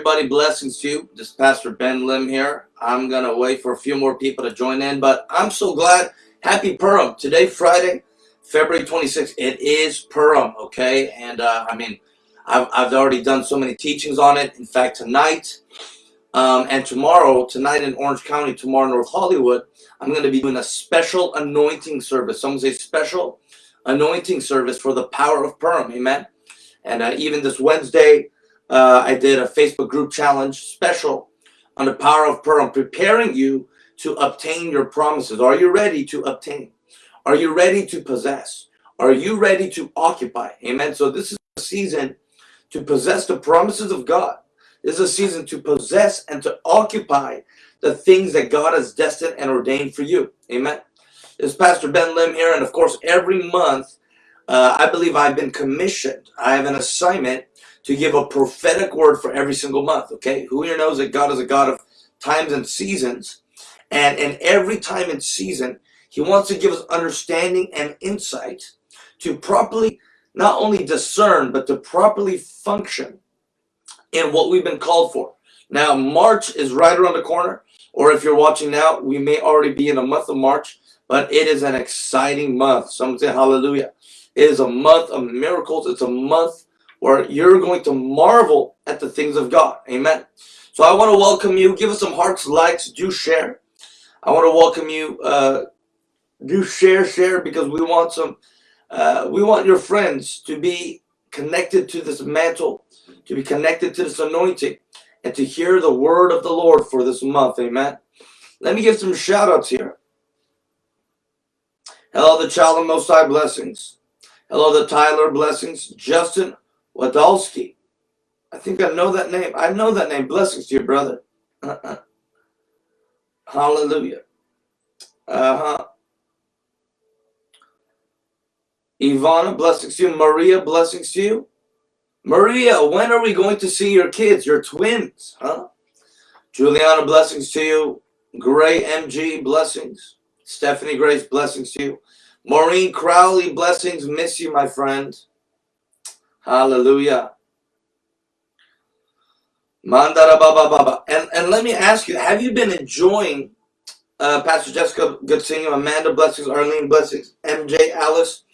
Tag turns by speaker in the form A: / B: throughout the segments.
A: everybody. Blessings to you. This is Pastor Ben Lim here. I'm going to wait for a few more people to join in, but I'm so glad. Happy Purim. Today, Friday, February 26th. It is Purim, okay? And uh, I mean, I've, I've already done so many teachings on it. In fact, tonight um, and tomorrow, tonight in Orange County, tomorrow in North Hollywood, I'm going to be doing a special anointing service. Someone say special anointing service for the power of Purim. Amen. And uh, even this Wednesday, uh, I did a Facebook group challenge special on the power of Purim, preparing you to obtain your promises. Are you ready to obtain? Are you ready to possess? Are you ready to occupy? Amen. So this is a season to possess the promises of God. This is a season to possess and to occupy the things that God has destined and ordained for you. Amen. This is Pastor Ben Lim here. And of course, every month, uh, I believe I've been commissioned. I have an assignment to give a prophetic word for every single month. Okay. Who here knows that God is a God of times and seasons? And in every time and season, he wants to give us understanding and insight to properly not only discern, but to properly function in what we've been called for. Now, March is right around the corner, or if you're watching now, we may already be in the month of March, but it is an exciting month. Someone say hallelujah. It is a month of miracles. It's a month where you're going to marvel at the things of God. Amen. So I want to welcome you. Give us some hearts, likes, do share. I want to welcome you. Uh, do share, share, because we want some, uh, we want your friends to be connected to this mantle, to be connected to this anointing, and to hear the word of the Lord for this month. Amen. Let me give some shout outs here. Hello, the child of Most High blessings. Hello, the Tyler blessings. Justin Wadalski. I think I know that name. I know that name. Blessings to you, brother. Uh -uh. Hallelujah. Uh-huh. Ivana, blessings to you. Maria, blessings to you. Maria, when are we going to see your kids, your twins? Huh? Juliana, blessings to you. Gray MG, blessings. Stephanie Grace, blessings to you. Maureen Crowley, blessings. Miss you, my friend. Hallelujah. Mandara Baba Baba. And, and let me ask you, have you been enjoying uh, Pastor Jessica, good seeing. Amanda, blessings. Arlene, blessings. MJ, Alice.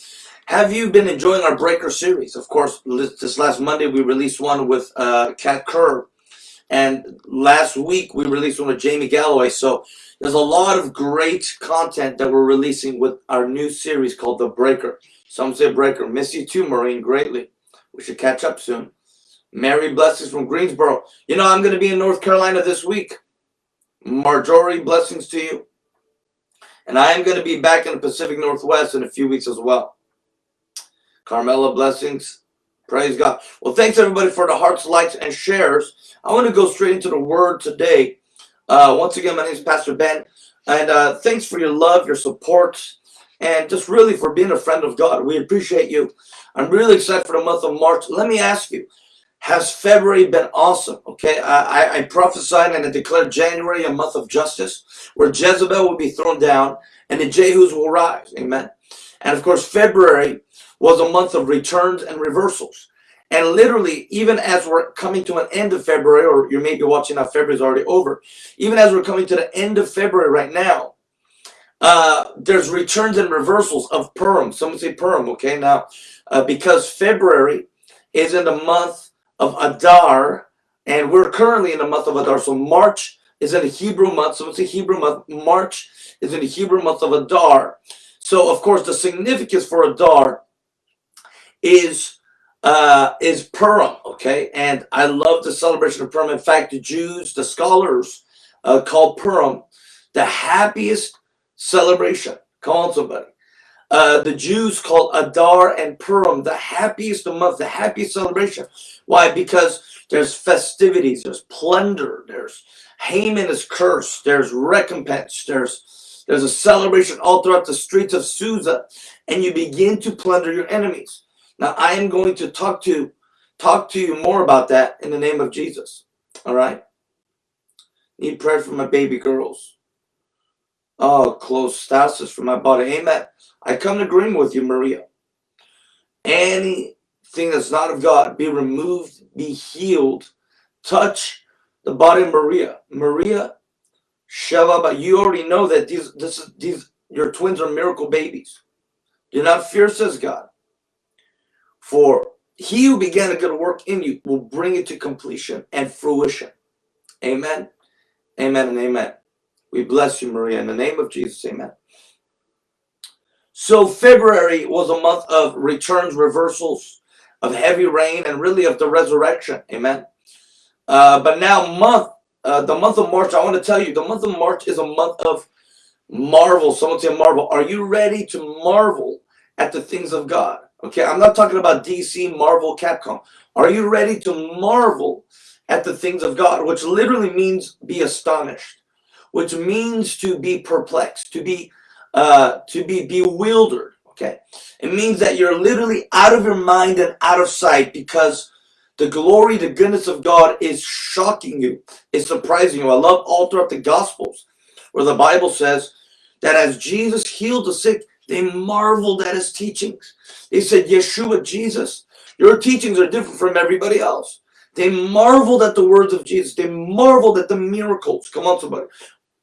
A: Have you been enjoying our Breaker series? Of course, this last Monday we released one with uh, Kat Kerr. And last week we released one with Jamie Galloway. So there's a lot of great content that we're releasing with our new series called The Breaker. Some say Breaker. Miss you too, Maureen, greatly. We should catch up soon. Mary blessings from Greensboro. You know, I'm going to be in North Carolina this week. Marjorie, blessings to you. And I am going to be back in the Pacific Northwest in a few weeks as well. Carmela, blessings. Praise God. Well, thanks everybody for the hearts, likes, and shares. I want to go straight into the word today. Uh, once again, my name is Pastor Ben. And uh, thanks for your love, your support, and just really for being a friend of God. We appreciate you. I'm really excited for the month of March. Let me ask you, has February been awesome? Okay, I, I prophesied and I declared January a month of justice where Jezebel will be thrown down and the Jehus will rise. Amen. And of course, February was a month of returns and reversals. And literally, even as we're coming to an end of February, or you may be watching now, February is already over. Even as we're coming to the end of February right now, uh, there's returns and reversals of Purim. Someone say Purim, okay? Now, uh, because February is in the month of Adar, and we're currently in the month of Adar. So March is in the Hebrew month. So it's a Hebrew month. March is in the Hebrew month of Adar. So of course the significance for Adar is uh, is Purim. Okay, and I love the celebration of Purim. In fact, the Jews, the scholars, uh, call Purim the happiest celebration. Come on, somebody. Uh, the Jews call Adar and Purim the happiest month, the happiest celebration. Why? Because there's festivities, there's plunder, there's Haman is cursed, there's recompense, there's there's a celebration all throughout the streets of Susa, and you begin to plunder your enemies. Now I am going to talk to talk to you more about that in the name of Jesus. All right. Need prayer for my baby girls. Oh, close stasis for my body. Amen. I come to agreement with you, Maria. Anything that's not of God, be removed, be healed touch the body of Maria. Maria, Shababa, you already know that these, this these, your twins are miracle babies. Do not fear, says God. For he who began a good work in you will bring it to completion and fruition. Amen. Amen and amen. We bless you, Maria, in the name of Jesus. Amen. So February was a month of returns, reversals, of heavy rain, and really of the resurrection. Amen. Uh, but now month, uh, the month of March, I want to tell you, the month of March is a month of marvel. Someone say marvel. Are you ready to marvel at the things of God? Okay, I'm not talking about DC, Marvel, Capcom. Are you ready to marvel at the things of God? Which literally means be astonished, which means to be perplexed, to be uh, to be bewildered. Okay, it means that you're literally out of your mind and out of sight because the glory, the goodness of God is shocking you, is surprising you. I love all throughout the Gospels where the Bible says that as Jesus healed the sick, they marveled at his teachings. They said, Yeshua, Jesus, your teachings are different from everybody else. They marveled at the words of Jesus. They marveled at the miracles. Come on, somebody.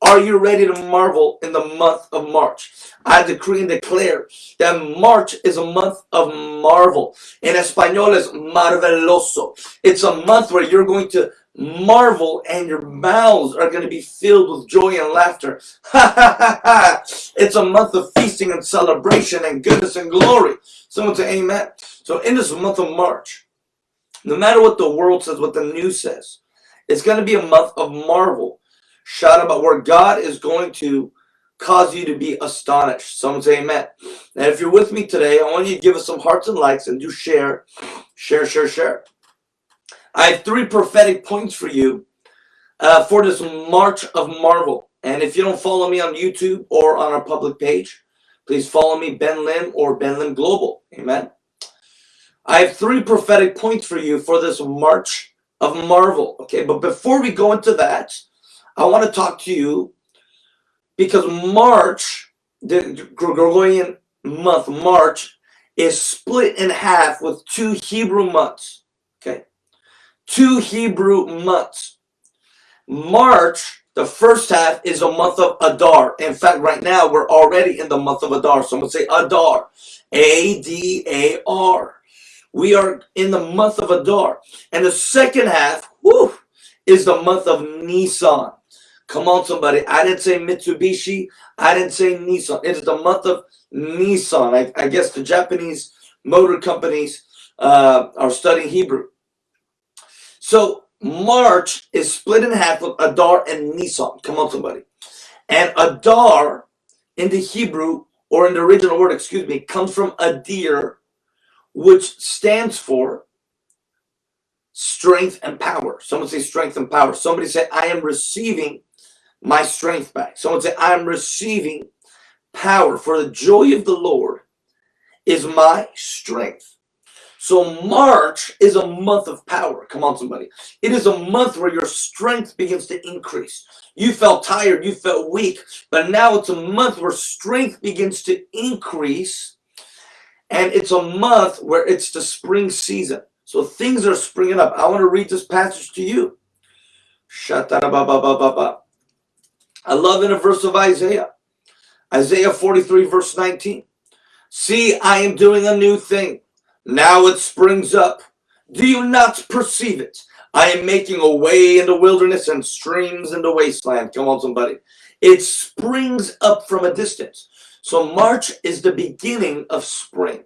A: Are you ready to marvel in the month of March? I decree and declare that March is a month of marvel. In Espanol is marveloso. It's a month where you're going to marvel and your mouths are going to be filled with joy and laughter. it's a month of feasting and celebration and goodness and glory. Someone say amen. So in this month of March, no matter what the world says, what the news says, it's going to be a month of marvel shout about where God is going to cause you to be astonished. Someone say amen. And if you're with me today, I want you to give us some hearts and likes and do share, share, share, share. I have three prophetic points for you uh, for this March of Marvel. And if you don't follow me on YouTube or on our public page, please follow me, Ben Lim or Ben Lim Global. Amen. I have three prophetic points for you for this March of Marvel. Okay, but before we go into that, I want to talk to you because March, the Gregorian month, March, is split in half with two Hebrew months. Okay. Two Hebrew months. March, the first half, is a month of Adar. In fact, right now, we're already in the month of Adar. Someone say Adar. A-D-A-R. We are in the month of Adar. And the second half, whew, is the month of Nisan. Come on, somebody. I didn't say Mitsubishi. I didn't say Nissan. It's the month of Nisan. I, I guess the Japanese motor companies uh, are studying Hebrew. So March is split in half with Adar and Nisan. Come on, somebody. And Adar in the Hebrew, or in the original word, excuse me, comes from Adir, which stands for strength and power. Someone say strength and power. Somebody say, I am receiving my strength back. Someone say, I'm receiving power for the joy of the Lord is my strength. So March is a month of power. Come on, somebody. It is a month where your strength begins to increase. You felt tired, you felt weak, but now it's a month where strength begins to increase. And it's a month where it's the spring season. So things are springing up. I want to read this passage to you. I love in a verse of Isaiah. Isaiah 43 verse 19. See, I am doing a new thing. Now it springs up. Do you not perceive it? I am making a way in the wilderness and streams in the wasteland. Come on, somebody. It springs up from a distance. So March is the beginning of spring.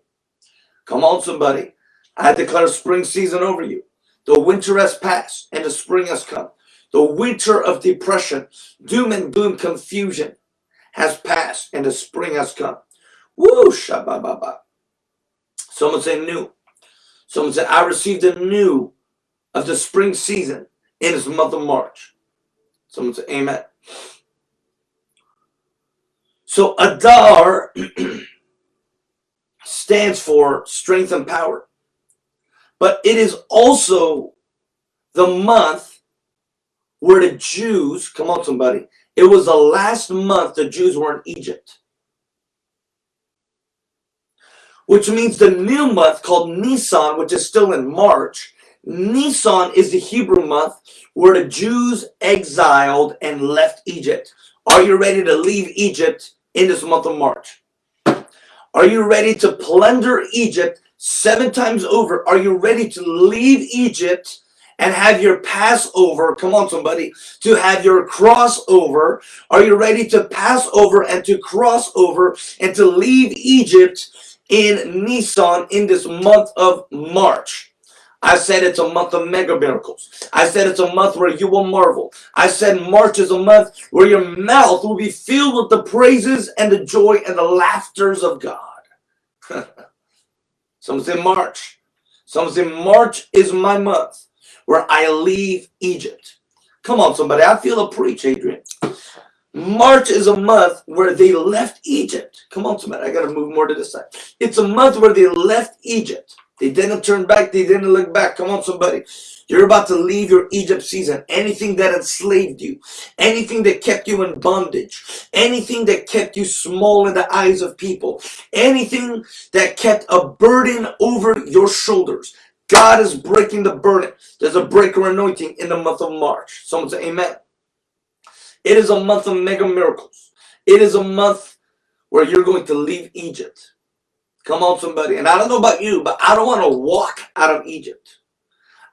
A: Come on, somebody. I declare spring season over you. The winter has passed and the spring has come. The winter of depression, doom and gloom, confusion has passed and the spring has come. Woo, shabababa. Someone say new. Someone said, I received the new of the spring season in this month of March. Someone say, Amen. So Adar stands for strength and power. But it is also the month were the Jews, come on somebody, it was the last month the Jews were in Egypt. Which means the new month called Nisan, which is still in March, Nisan is the Hebrew month where the Jews exiled and left Egypt. Are you ready to leave Egypt in this month of March? Are you ready to plunder Egypt seven times over? Are you ready to leave Egypt and have your Passover? Come on, somebody. To have your crossover. Are you ready to pass over and to cross over and to leave Egypt in Nisan in this month of March? I said it's a month of mega miracles. I said it's a month where you will marvel. I said March is a month where your mouth will be filled with the praises and the joy and the laughters of God. Some say March. Some say March is my month where I leave Egypt. Come on, somebody. I feel a preach, Adrian. March is a month where they left Egypt. Come on, somebody. I got to move more to this side. It's a month where they left Egypt. They didn't turn back. They didn't look back. Come on, somebody. You're about to leave your Egypt season. Anything that enslaved you, anything that kept you in bondage, anything that kept you small in the eyes of people, anything that kept a burden over your shoulders. God is breaking the burden. There's a breaker anointing in the month of March. Someone say amen. It is a month of mega miracles. It is a month where you're going to leave Egypt. Come on, somebody. And I don't know about you, but I don't want to walk out of Egypt.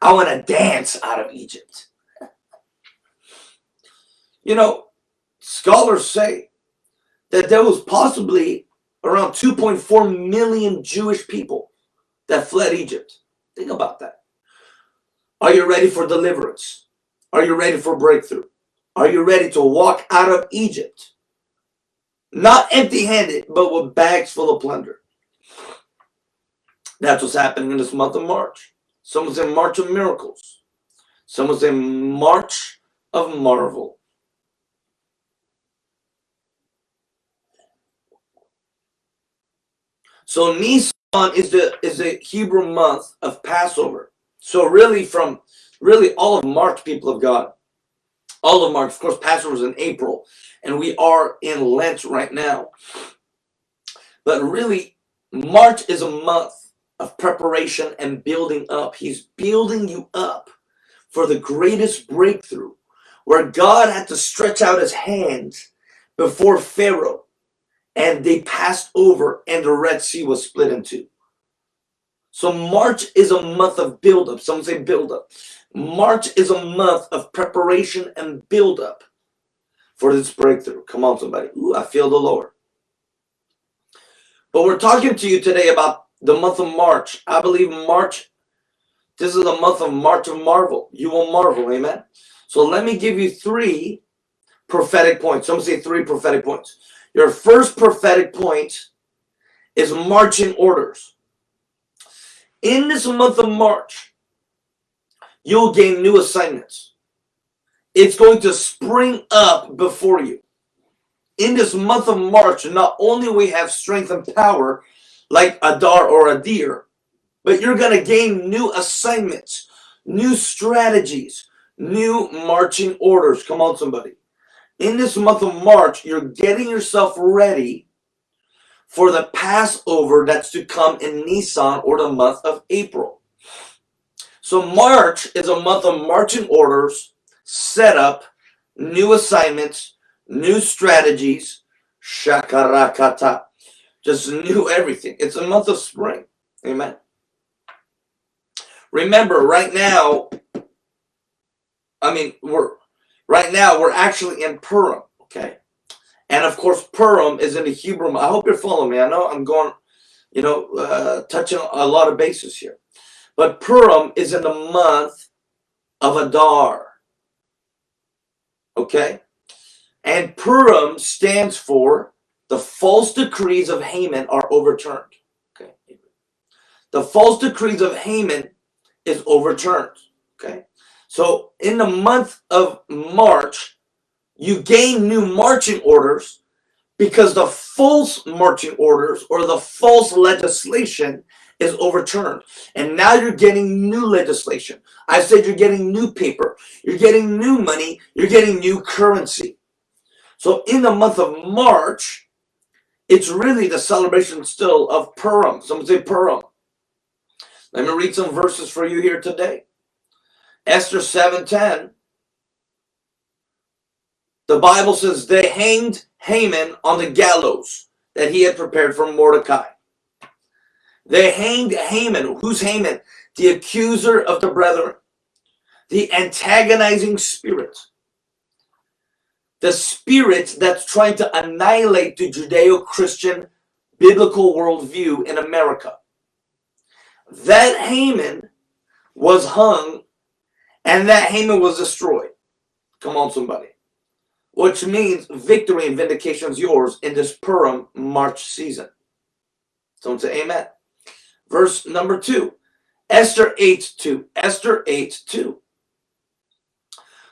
A: I want to dance out of Egypt. You know, scholars say that there was possibly around 2.4 million Jewish people that fled Egypt. Think about that. Are you ready for deliverance? Are you ready for breakthrough? Are you ready to walk out of Egypt? Not empty handed, but with bags full of plunder. That's what's happening in this month of March. Someone's in March of Miracles. Someone's in March of Marvel. So Nisan is the is the Hebrew month of Passover. So really from really all of March, people of God. All of March, of course, Passover is in April, and we are in Lent right now. But really, March is a month of preparation and building up. He's building you up for the greatest breakthrough where God had to stretch out his hand before Pharaoh and they passed over and the Red Sea was split in two. So March is a month of buildup. Some say buildup. March is a month of preparation and buildup for this breakthrough. Come on, somebody. Ooh, I feel the Lord. But we're talking to you today about the month of March. I believe March, this is the month of March of Marvel. You will marvel, amen? So let me give you three prophetic points. Some say three prophetic points. Your first prophetic point is marching orders. In this month of March, you'll gain new assignments. It's going to spring up before you. In this month of March, not only we have strength and power, like Adar or Adir, but you're going to gain new assignments, new strategies, new marching orders. Come on, somebody. In this month of March, you're getting yourself ready for the Passover that's to come in Nisan or the month of April. So March is a month of marching orders, setup, new assignments, new strategies, shakarakata just new everything. It's a month of spring. Amen. Remember, right now, I mean, we're right now we're actually in Purim, okay? And of course, Purim is in the Hebrew. I hope you're following me. I know I'm going, you know, uh, touching a lot of bases here. But Purim is in the month of Adar. Okay? And Purim stands for the false decrees of Haman are overturned. Okay. The false decrees of Haman is overturned. Okay. So in the month of March, you gain new marching orders because the false marching orders or the false legislation is overturned. And now you're getting new legislation. I said you're getting new paper. You're getting new money. You're getting new currency. So in the month of March, it's really the celebration still of Purim. Someone say Purim. Let me read some verses for you here today. Esther 7:10 the Bible says they hanged Haman on the gallows that he had prepared for Mordecai. They hanged Haman. Who's Haman? The accuser of the brethren, the antagonizing spirit, the spirit that's trying to annihilate the Judeo Christian biblical worldview in America. That Haman was hung and that Haman was destroyed. Come on, somebody. Which means victory and vindication is yours in this Purim March season. Someone say amen. Verse number two. Esther 8 2. Esther 8 2.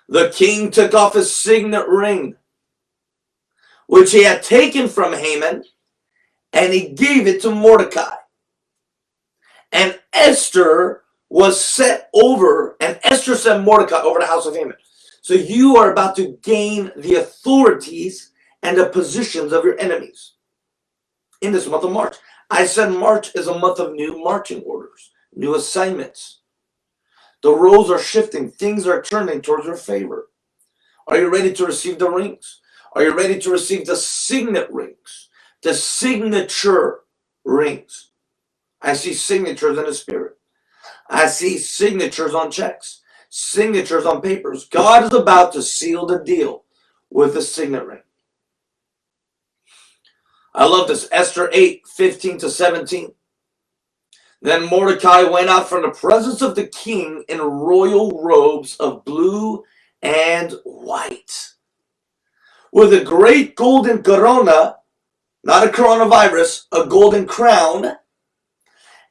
A: The king took off his signet ring, which he had taken from Haman, and he gave it to Mordecai. And Esther was set over, and Esther set Mordecai over the house of Haman. So you are about to gain the authorities and the positions of your enemies in this month of March. I said March is a month of new marching orders, new assignments. The roles are shifting. Things are turning towards your favor. Are you ready to receive the rings? Are you ready to receive the signet rings? The signature rings. I see signatures in the spirit. I see signatures on checks, signatures on papers. God is about to seal the deal with the signet ring. I love this. Esther 8, 15 to 17. Then Mordecai went out from the presence of the king in royal robes of blue and white, with a great golden corona, not a coronavirus, a golden crown,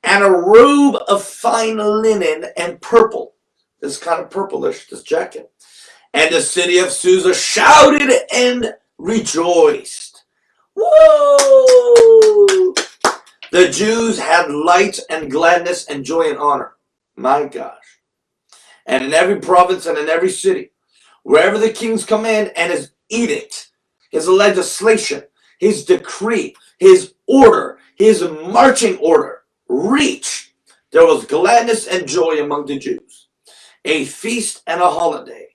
A: and a robe of fine linen and purple. This kind of purplish, this jacket. And the city of Susa shouted and rejoiced. Whoa! The Jews had light and gladness and joy and honor. My gosh. And in every province and in every city, wherever the king's command and his edict, his legislation, his decree, his order, his marching order reached, there was gladness and joy among the Jews, a feast and a holiday.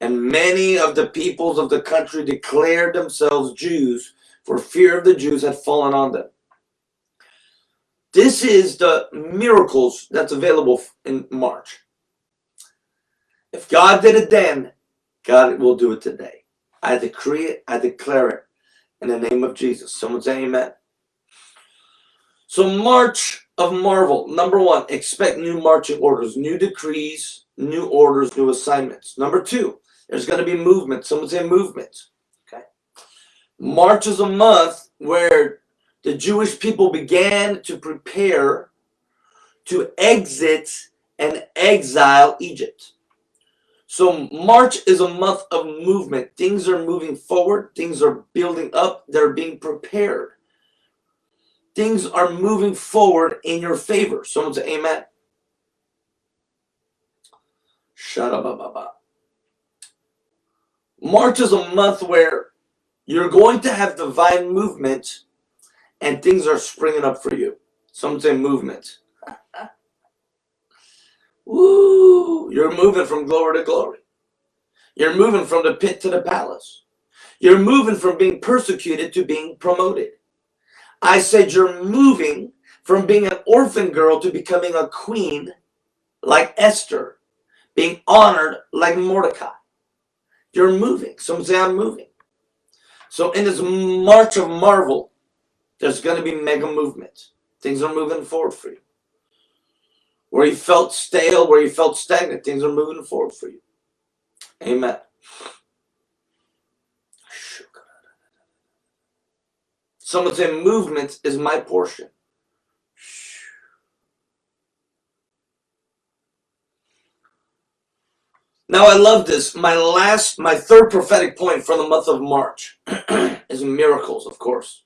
A: And many of the peoples of the country declared themselves Jews, for fear of the Jews had fallen on them. This is the miracles that's available in March. If God did it then, God will do it today. I decree it, I declare it in the name of Jesus. Someone say amen. So March of Marvel. Number one, expect new marching orders, new decrees, new orders, new assignments. Number two, there's going to be movement. Someone say movement. Okay. March is a month where the Jewish people began to prepare to exit and exile Egypt. So March is a month of movement. Things are moving forward. Things are building up. They're being prepared. Things are moving forward in your favor. Someone say amen. Shut up. March is a month where you're going to have divine movement and things are springing up for you. Someone say movement. Woo! You're moving from glory to glory. You're moving from the pit to the palace. You're moving from being persecuted to being promoted. I said you're moving from being an orphan girl to becoming a queen like Esther, being honored like Mordecai. You're moving. Some say I'm moving. So in this march of marvel, there's going to be mega movement. Things are moving forward for you. Where you felt stale, where you felt stagnant, things are moving forward for you. Amen. Someone say movement is my portion. Now I love this. My last, my third prophetic point for the month of March is miracles, of course.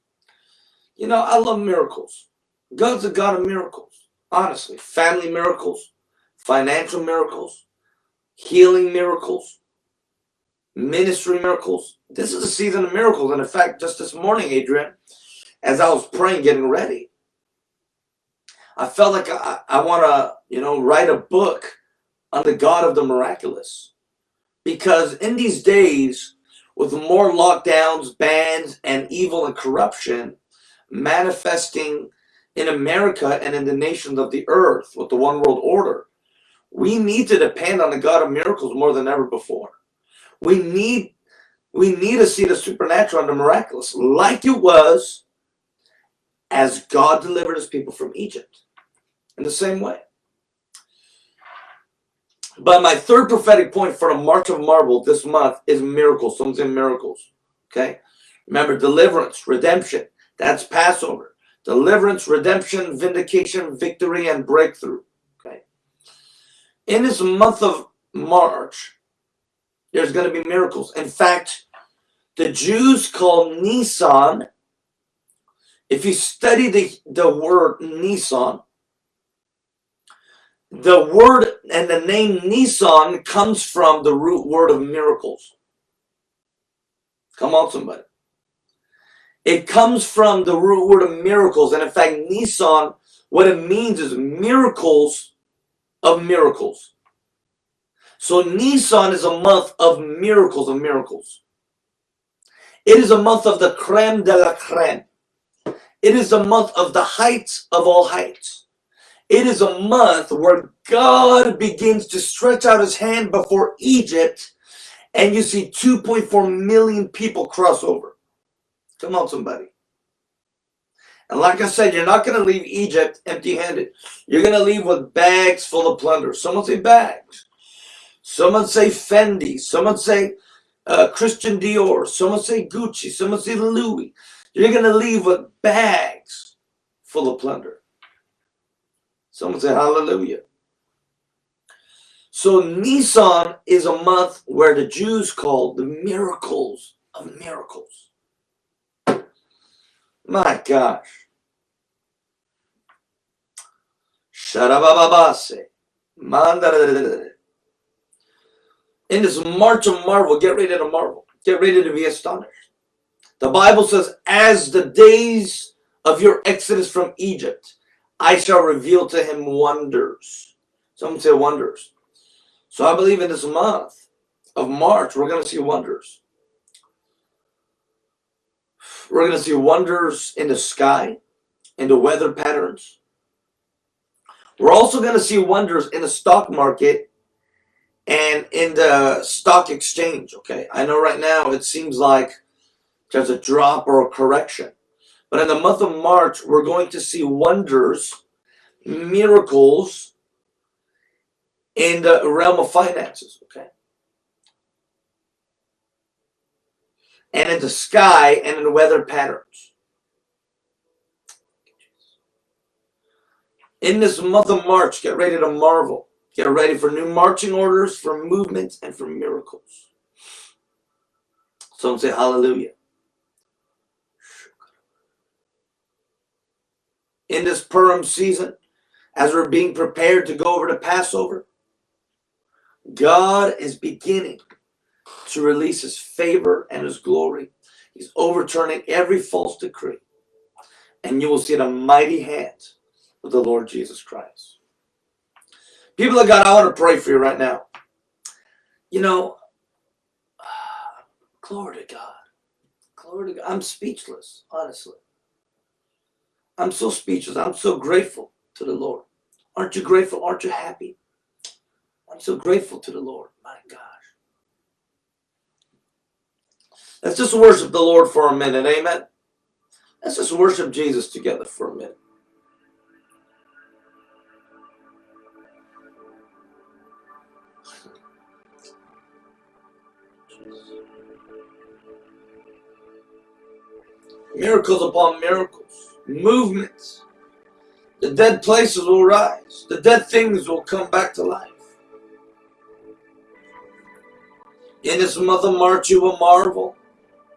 A: You know, I love miracles. God's a God of miracles. Honestly, family miracles, financial miracles, healing miracles, ministry miracles. This is a season of miracles. And in fact, just this morning, Adrian, as I was praying, getting ready, I felt like I, I want to, you know, write a book on the God of the miraculous. Because in these days, with more lockdowns, bans, and evil and corruption manifesting in America and in the nations of the earth with the one world order, we need to depend on the God of miracles more than ever before. We need we need to see the supernatural and the miraculous like it was as God delivered his people from Egypt in the same way. But my third prophetic point for the March of Marvel this month is miracles. Someone's in miracles. Okay. Remember, deliverance, redemption. That's Passover. Deliverance, redemption, vindication, victory, and breakthrough. Okay. In this month of March, there's going to be miracles. In fact, the Jews call Nisan, if you study the, the word Nisan, the word and the name Nisan comes from the root word of miracles. Come on, somebody. It comes from the root word of miracles. And in fact, Nisan, what it means is miracles of miracles. So Nisan is a month of miracles of miracles. It is a month of the creme de la creme. It is a month of the heights of all heights. It is a month where God begins to stretch out his hand before Egypt and you see 2.4 million people cross over. Come on, somebody. And like I said, you're not going to leave Egypt empty-handed. You're going to leave with bags full of plunder. Someone say bags. Someone say Fendi. Someone say uh, Christian Dior. Someone say Gucci. Someone say Louis. You're going to leave with bags full of plunder. Someone say hallelujah. So Nisan is a month where the Jews call the miracles of miracles. My gosh. Sharabababase. In this March of marvel, get ready to marvel. Get ready to be astonished. The Bible says, as the days of your exodus from Egypt, I shall reveal to him wonders. Some say wonders. So I believe in this month of March, we're going to see wonders. We're going to see wonders in the sky, in the weather patterns. We're also going to see wonders in the stock market and in the stock exchange. Okay. I know right now it seems like there's a drop or a correction. But in the month of March, we're going to see wonders, miracles in the realm of finances, okay? And in the sky and in the weather patterns. In this month of March, get ready to marvel. Get ready for new marching orders, for movements, and for miracles. Someone say hallelujah. in this Purim season, as we're being prepared to go over to Passover, God is beginning to release his favor and his glory. He's overturning every false decree. And you will see the mighty hand of the Lord Jesus Christ. People of God, I want to pray for you right now. You know, glory to God. Glory to God. I'm speechless, honestly. I'm so speechless. I'm so grateful to the Lord. Aren't you grateful? Aren't you happy? I'm so grateful to the Lord. My gosh. Let's just worship the Lord for a minute. Amen. Let's just worship Jesus together for a minute. Miracles upon miracles movements. The dead places will rise. The dead things will come back to life. In this month of March, you will marvel.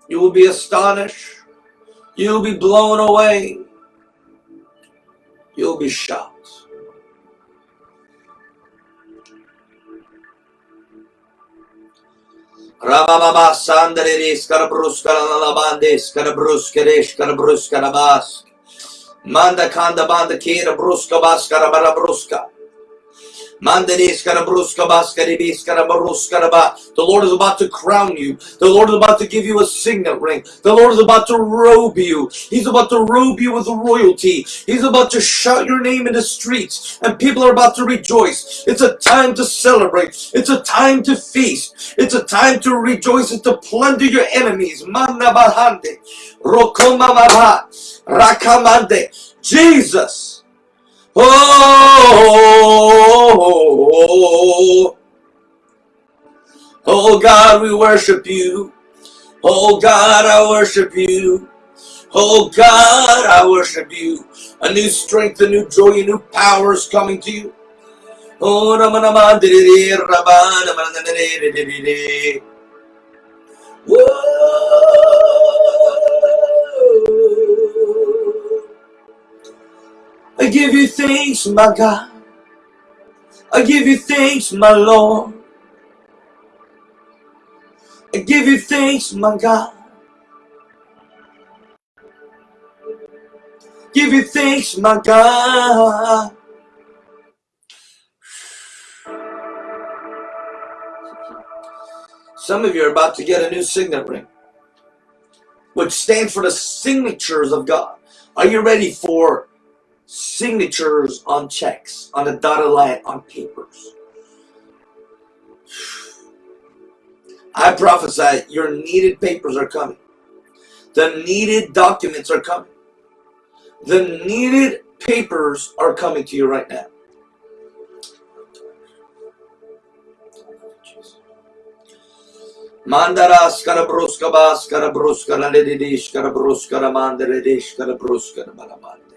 A: You will be astonished. You will be blown away. You'll be shocked. Ramamama Sandaris Karabrus Karanalabandis Karabrus Kadesh Karabrus Manda kanda banda kira bruska baskara bara bruska. The Lord is about to crown you. The Lord is about to give you a signet ring. The Lord is about to robe you. He's about to robe you with royalty. He's about to shout your name in the streets and people are about to rejoice. It's a time to celebrate. It's a time to feast. It's a time to rejoice and to plunder your enemies. Jesus. Oh, oh God, we worship you. Oh God, I worship you. Oh God, I worship you. A new strength, a new joy, a new power is coming to you. Oh, I give you thanks, my God. I give you thanks, my Lord. I give you thanks, my God. Give you thanks, my God. Some of you are about to get a new signet ring, which stands for the signatures of God. Are you ready for signatures on checks, on a dotted line, on papers. I prophesy your needed papers are coming. The needed documents are coming. The needed papers are coming to you right now. Mandara skarabruska bas skarabruska la ledish skarabruska la mandere dish skarabruska la balamande.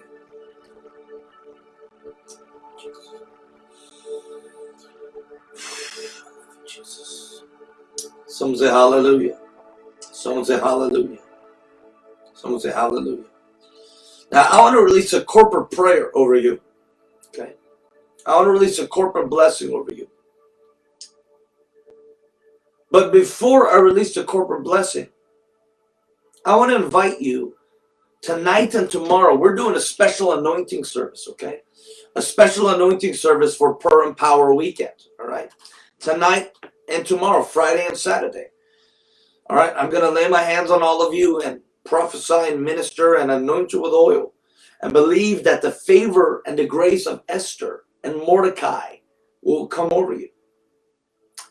A: Someone say hallelujah. Someone say hallelujah. Someone say hallelujah. Now I want to release a corporate prayer over you. Okay. I want to release a corporate blessing over you. But before I release the corporate blessing, I want to invite you tonight and tomorrow. We're doing a special anointing service, okay? A special anointing service for Purim Power Weekend, all right? Tonight and tomorrow, Friday and Saturday. All right, I'm going to lay my hands on all of you and prophesy and minister and anoint you with oil and believe that the favor and the grace of Esther and Mordecai will come over you.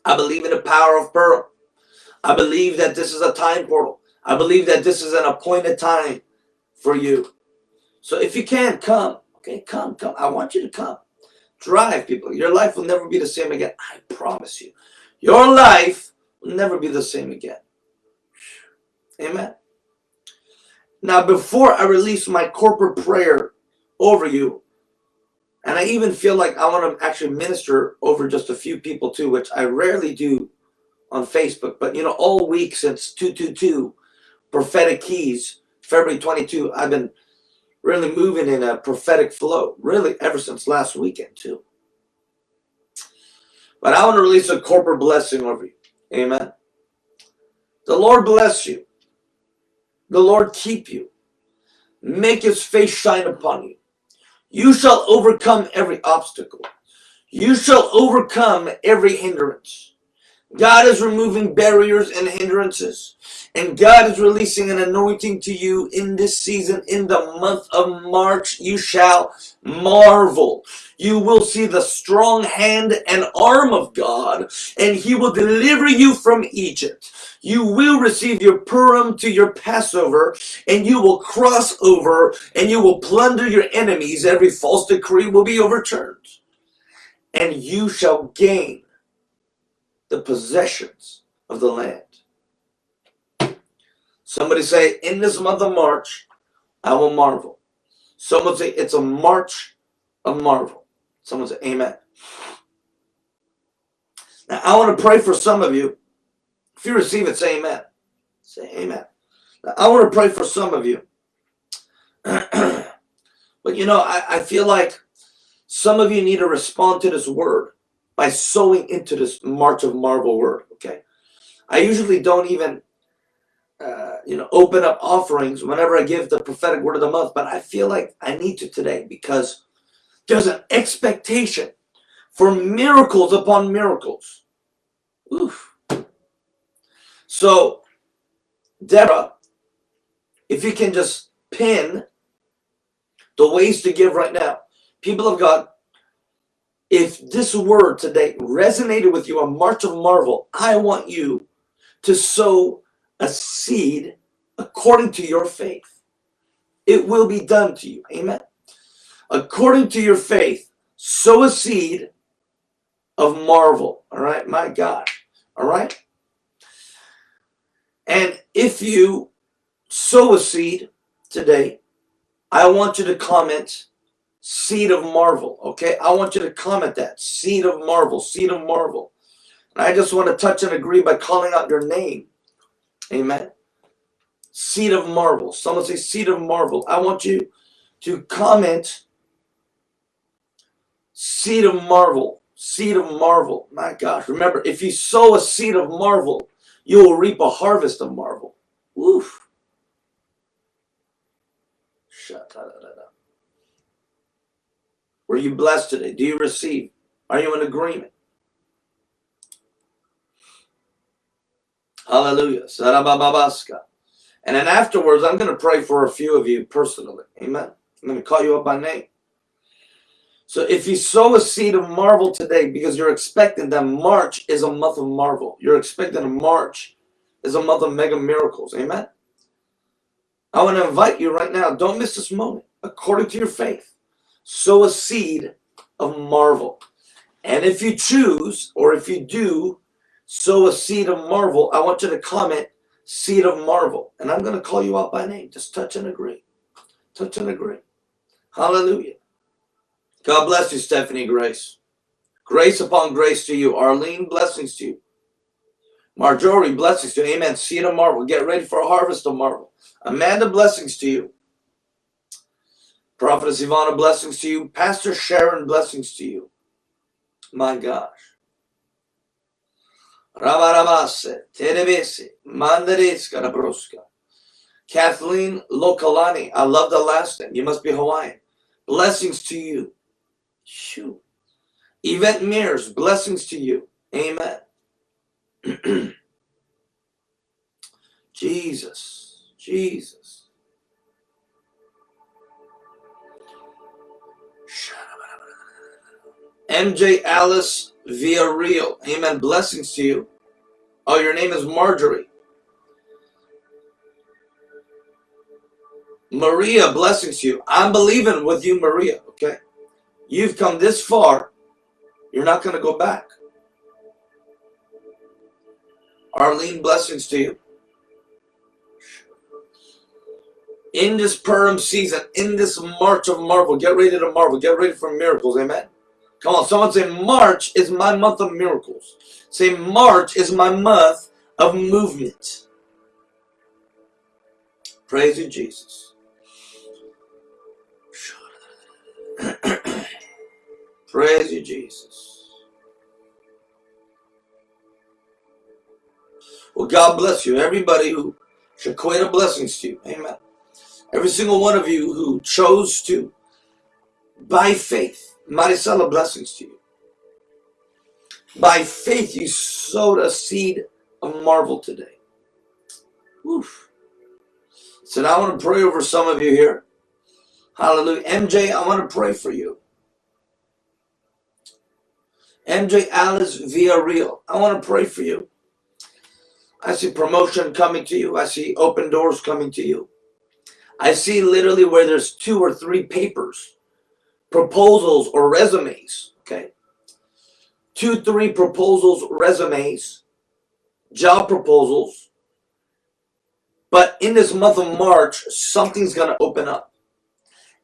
A: I believe in the power of Purim. I believe that this is a time portal. I believe that this is an appointed time for you. So if you can, come. Okay, come, come. I want you to come. Drive, people. Your life will never be the same again. I promise you. Your life will never be the same again. Amen. Now, before I release my corporate prayer over you, and I even feel like I want to actually minister over just a few people too, which I rarely do on Facebook. But, you know, all week since 222, Prophetic Keys, February 22, I've been really moving in a prophetic flow, really ever since last weekend too. But I want to release a corporate blessing over you. Amen. The Lord bless you. The Lord keep you. Make his face shine upon you. You shall overcome every obstacle. You shall overcome every hindrance. God is removing barriers and hindrances. And God is releasing an anointing to you in this season, in the month of March. You shall marvel. You will see the strong hand and arm of God, and He will deliver you from Egypt. You will receive your Purim to your Passover, and you will cross over, and you will plunder your enemies. Every false decree will be overturned. And you shall gain the possessions of the land. Somebody say, in this month of March, I will marvel. Someone say, it's a March of marvel. Someone say, amen. Now, I want to pray for some of you. If you receive it, say amen. Say amen. Now, I want to pray for some of you. but you know, I, I feel like some of you need to respond to this word by sowing into this March of Marvel word, okay? I usually don't even uh, you know, open up offerings whenever I give the prophetic word of the month, but I feel like I need to today because there's an expectation for miracles upon miracles. Oof. So, Deborah, if you can just pin the ways to give right now. People of God, if this word today resonated with you, a march of marvel, I want you to sow a seed according to your faith. It will be done to you. Amen. According to your faith, sow a seed of marvel. All right, my God. All right. And if you sow a seed today, I want you to comment seed of marvel. Okay, I want you to comment that seed of marvel, seed of marvel. And I just want to touch and agree by calling out your name. Amen. Seed of marvel. Someone say seed of marvel. I want you to comment seed of marvel. Seed of marvel. My gosh. Remember, if you sow a seed of marvel, you will reap a harvest of marvel. Woof. Were you blessed today? Do you receive? Are you in agreement? Hallelujah. And then afterwards, I'm going to pray for a few of you personally. Amen. I'm going to call you up by name. So if you sow a seed of marvel today because you're expecting that March is a month of marvel. You're expecting a March is a month of mega miracles. Amen. I want to invite you right now. Don't miss this moment. According to your faith, sow a seed of marvel. And if you choose, or if you do, sow a seed of marvel, I want you to comment seed of marvel. And I'm going to call you out by name. Just touch and agree. Touch and agree. Hallelujah. God bless you, Stephanie Grace. Grace upon grace to you. Arlene, blessings to you. Marjorie, blessings to you. Amen. Seed of marvel. Get ready for a harvest of marvel. Amanda, blessings to you. Prophetess Ivana, blessings to you. Pastor Sharon, blessings to you. My gosh. Rabarabase, Terebese, Mandareska, Rabroska. Kathleen Lokalani, I love the last name. You must be Hawaiian. Blessings to you. Shoo. Yvette Mears, blessings to you. Amen. Jesus, Jesus. MJ Alice via Villarreal. Amen. Blessings to you. Oh, your name is Marjorie. Maria, blessings to you. I'm believing with you, Maria, okay? You've come this far. You're not going to go back. Arlene, blessings to you. In this Purim season, in this March of marvel, get ready to marvel. Get ready for miracles. Amen. Come on, someone say, March is my month of miracles. Say, March is my month of movement. Praise you, Jesus. Praise you, Jesus. Well, God bless you. Everybody who Shequata blessings to you. Amen. Every single one of you who chose to, by faith, Maricela blessings to you. By faith, you sowed a seed of marvel today. Oof. So now I want to pray over some of you here. Hallelujah. MJ, I want to pray for you. MJ Alice Villarreal, I want to pray for you. I see promotion coming to you. I see open doors coming to you. I see literally where there's two or three papers, proposals or resumes, okay? Two, three proposals, resumes, job proposals. But in this month of March, something's to open up.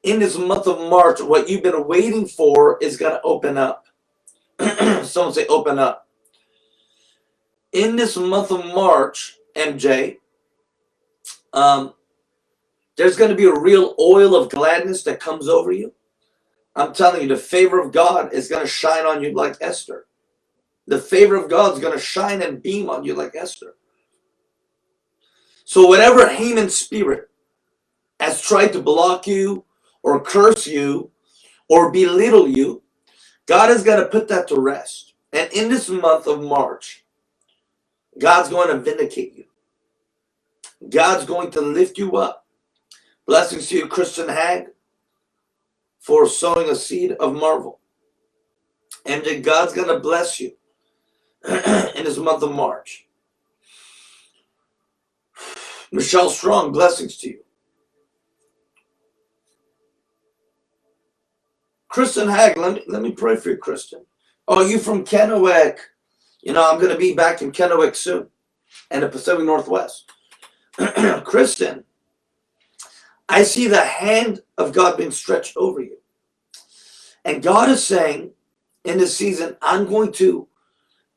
A: In this month of March, what you've been waiting for is to open up. Someone say open up in this month of March, MJ, um, there's going to be a real oil of gladness that comes over you. I'm telling you, the favor of God is going to shine on you like Esther. The favor of God is going to shine and beam on you like Esther. So whatever Haman spirit has tried to block you or curse you or belittle you, God is going to put that to rest. And in this month of March, God's going to vindicate you. God's going to lift you up. Blessings to you, Kristen Hag, for sowing a seed of marvel. And God's going to bless you in this month of March. Michelle Strong, blessings to you. Kristen Hag, let me, let me pray for you, Kristen. Oh, you from Kennewick. You know, I'm going to be back in Kennewick soon and the Pacific Northwest. Kristen, I see the hand of God being stretched over you. And God is saying in this season, I'm going to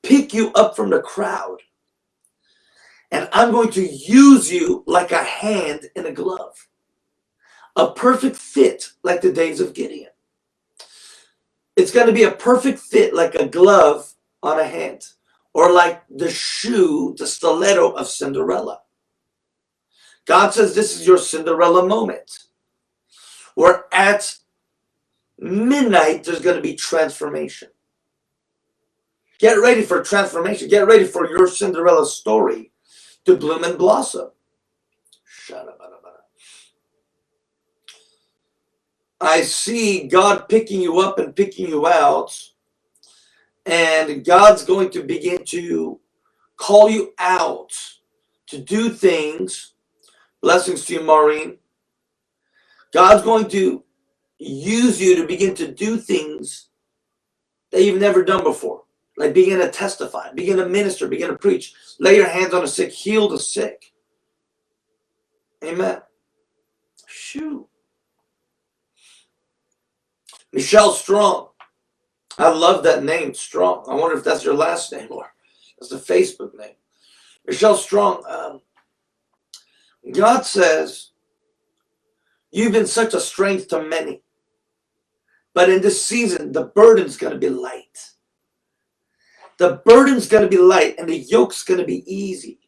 A: pick you up from the crowd. And I'm going to use you like a hand in a glove. A perfect fit like the days of Gideon. It's going to be a perfect fit like a glove on a hand. Or like the shoe, the stiletto of Cinderella. God says this is your Cinderella moment. Where at midnight, there's going to be transformation. Get ready for transformation. Get ready for your Cinderella story to bloom and blossom. I see God picking you up and picking you out. And God's going to begin to call you out to do things. Blessings to you, Maureen. God's going to use you to begin to do things that you've never done before. Like begin to testify, begin to minister, begin to preach. Lay your hands on the sick, heal the sick. Amen. Shoot. Michelle Strong. I love that name, Strong. I wonder if that's your last name or that's the Facebook name. Michelle Strong. Um, God says, You've been such a strength to many. But in this season, the burden's going to be light. The burden's going to be light and the yoke's going to be easy.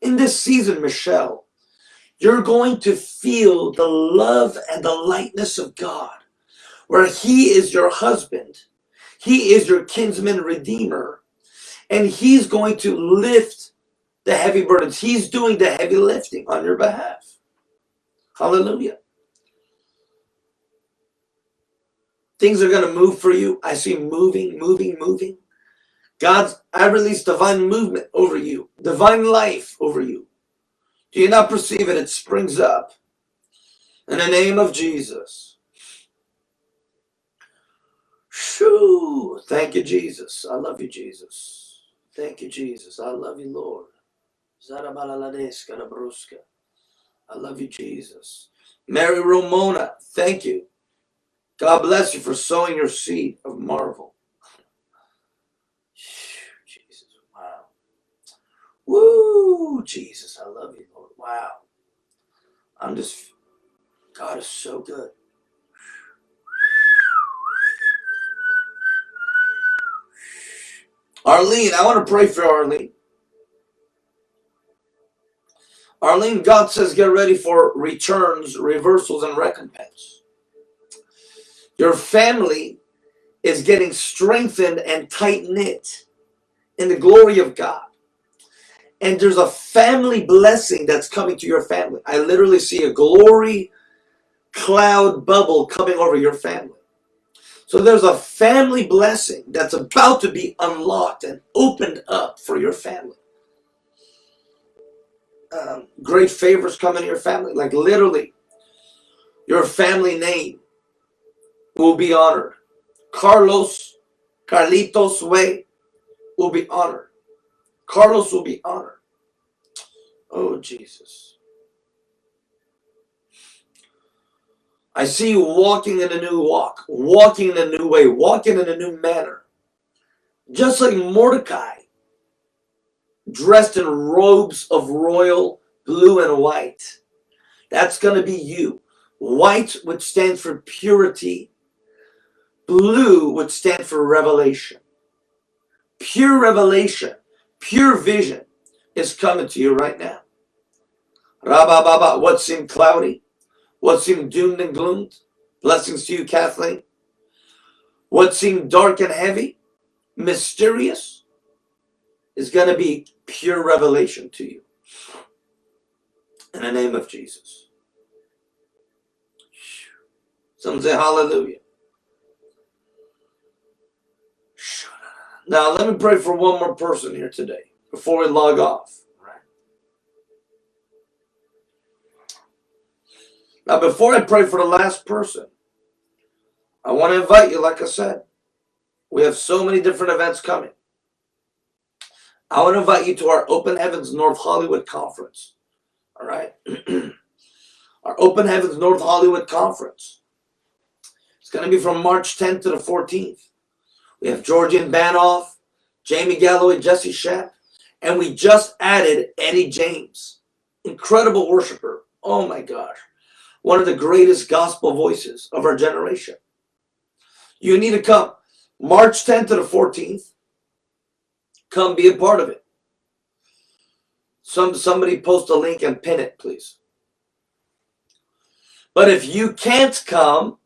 A: In this season, Michelle, you're going to feel the love and the lightness of God where he is your husband. He is your kinsman redeemer. And he's going to lift the heavy burdens. He's doing the heavy lifting on your behalf. Hallelujah. Things are going to move for you. I see moving, moving, moving. God's, I release divine movement over you, divine life over you. Do you not perceive it? It springs up. In the name of Jesus. Shoo! Thank you, Jesus. I love you, Jesus. Thank you, Jesus. I love you, Lord. I love you, Jesus. Mary Romona, thank you. God bless you for sowing your seed of marvel. Jesus, wow. Woo, Jesus, I love you, Lord. Wow. I'm just, God is so good. Arlene, I want to pray for Arlene. Arlene, God says get ready for returns, reversals, and recompense. Your family is getting strengthened and tight-knit in the glory of God. And there's a family blessing that's coming to your family. I literally see a glory cloud bubble coming over your family. So there's a family blessing that's about to be unlocked and opened up for your family. Um, great favors come to your family. Like literally, your family name will be honored. Carlos, Carlitos Way will be honored. Carlos will be honored. Oh, Jesus. I see you walking in a new walk, walking in a new way, walking in a new manner. Just like Mordecai, dressed in robes of royal blue and white. That's going to be you. White would stand for purity. Blue would stand for revelation. Pure revelation, pure vision is coming to you right now. Rabba what seemed cloudy what seemed doomed and gloomed. Blessings to you, Kathleen. What seemed dark and heavy, mysterious, is going to be pure revelation to you. In the name of Jesus. Some say hallelujah. Now, let me pray for one more person here today before we log off. Now, before I pray for the last person, I want to invite you, like I said, we have so many different events coming. I want to invite you to our Open Heavens North Hollywood Conference. All right. our Open Heavens North Hollywood Conference. It's going to be from March 10th to the 14th. We have Georgian Banov, Jamie Galloway, Jesse Schapp, and we just added Eddie James. Incredible worshiper. Oh my gosh. One of the greatest gospel voices of our generation. You need to come March 10th to the 14th. Come be a part of it. Some somebody post a link and pin it, please. But if you can't come,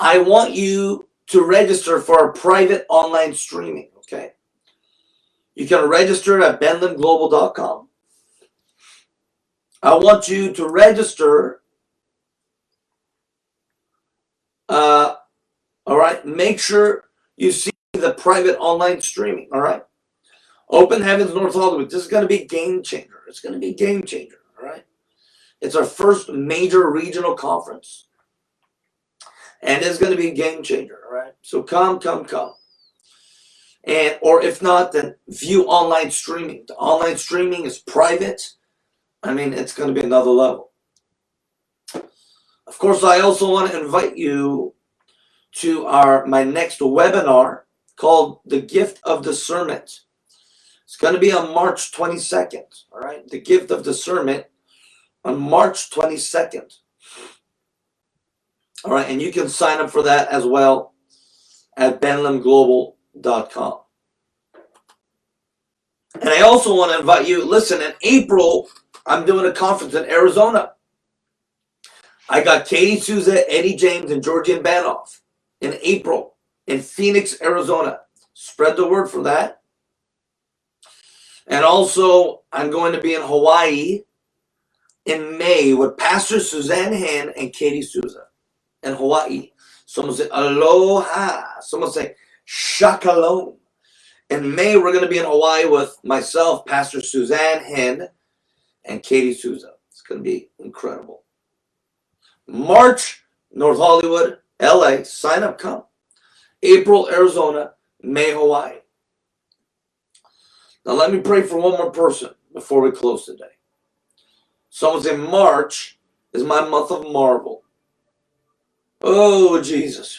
A: I want you to register for a private online streaming, okay? You can register at benlamglobal.com. I want you to register. Uh, all right, make sure you see the private online streaming, all right? Open Heavens North Hollywood. This is going to be game changer. It's going to be game changer, all right? It's our first major regional conference and it's going to be game changer. All right, so come, come, come, and or if not, then view online streaming. The online streaming is private. I mean, it's going to be another level. Of course, I also want to invite you to our my next webinar called "The Gift of Discernment." It's going to be on March 22nd. All right, the gift of discernment on March 22nd. All right, and you can sign up for that as well at benlamglobal.com. And I also want to invite you, listen, in April, I'm doing a conference in Arizona. I got Katie Souza, Eddie James, and Georgian Banov in April in Phoenix, Arizona. Spread the word for that. And also, I'm going to be in Hawaii in May with Pastor Suzanne Han and Katie Souza in Hawaii. Someone say aloha. Someone say shakalom. In May, we're going to be in Hawaii with myself, Pastor Suzanne Hen, and Katie Souza. It's going to be incredible. March, North Hollywood, LA. Sign up, come. April, Arizona. May, Hawaii. Now, let me pray for one more person before we close today. Someone say March is my month of marvel. Oh, Jesus.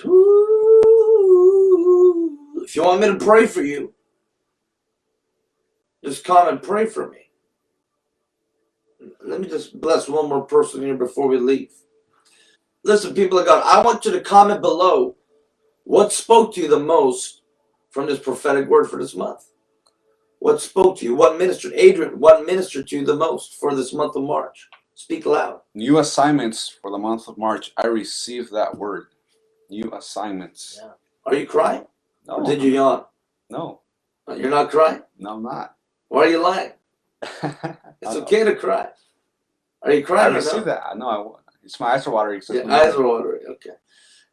A: If you want me to pray for you, just come and pray for me. Let me just bless one more person here before we leave. Listen, people of God, I want you to comment below what spoke to you the most from this prophetic word for this month. What spoke to you? What ministered? Adrian, what ministered to you the most for this month of March? Speak loud.
B: New assignments for the month of March. I received that word. New assignments.
A: Yeah. Are you crying?
B: No.
A: Or did you yawn?
B: No.
A: You're not crying?
B: No, I'm not.
A: Why are you lying? It's okay to cry. Are you
B: I
A: crying or
B: received
A: no?
B: that. No, I, it's my eyes are watering. so it's
A: Yeah,
B: my-
A: eyes are watering. Okay.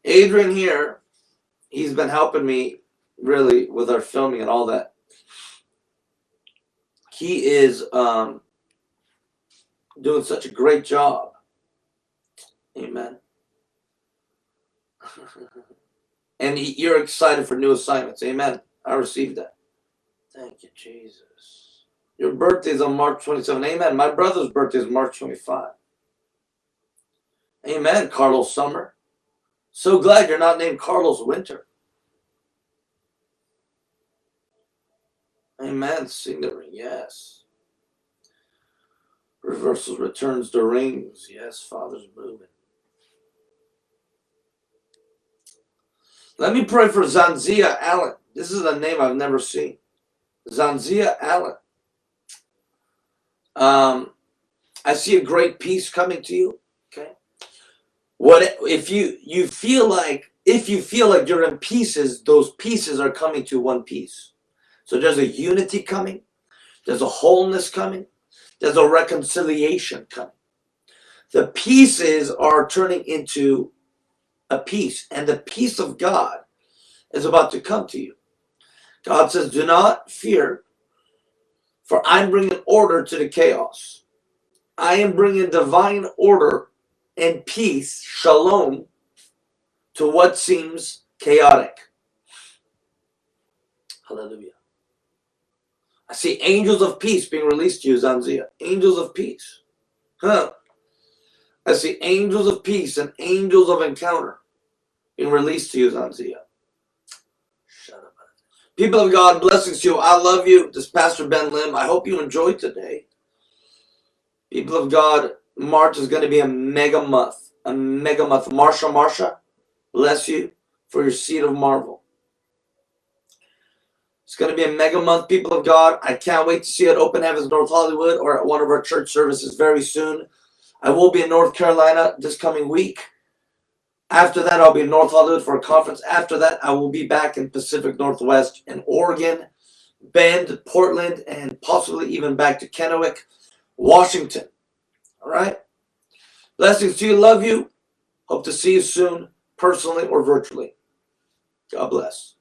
A: Adrian here, he's been helping me really with our filming and all that. He is um, doing such a great job. Amen. and you're excited for new assignments. Amen. I received that. Thank you, Jesus. Your birthday is on March 27. Amen. My brother's birthday is March 25. Amen, Carlos Summer. So glad you're not named Carlos Winter. Amen. Sing the ring. Yes. Reversals returns the rings. Yes, Father's moving. Let me pray for Zanzia Allen. This is a name I've never seen. Zanzia Allen. Um, I see a great peace coming to you. What if you you feel like if you feel like you're in pieces, those pieces are coming to one piece. So there's a unity coming, there's a wholeness coming, there's a reconciliation coming. The pieces are turning into a peace, and the peace of God is about to come to you. God says, Do not fear, for I'm bringing order to the chaos. I am bringing divine order and peace, shalom, to what seems chaotic. Hallelujah. I see angels of peace being released to you, Zanzia. Angels of peace. Huh. I see angels of peace and angels of encounter being released to you, Zanzia. People of God, blessings to you. I love you. This is Pastor Ben Lam. I hope you enjoyed today. People of God, March is going to be a mega month. A mega month. Marsha, Marsha, bless you for your seed of marvel. It's going to be a mega month, people of God. I can't wait to see at Open Heavens North Hollywood or at one of our church services very soon. I will be in North Carolina this coming week. After that, I'll be in North Hollywood for a conference. After that, I will be back in Pacific Northwest in Oregon, Bend, Portland, and possibly even back to Kennewick, Washington. All right? Blessings to you. Love you. Hope to see you soon, personally or virtually. God bless.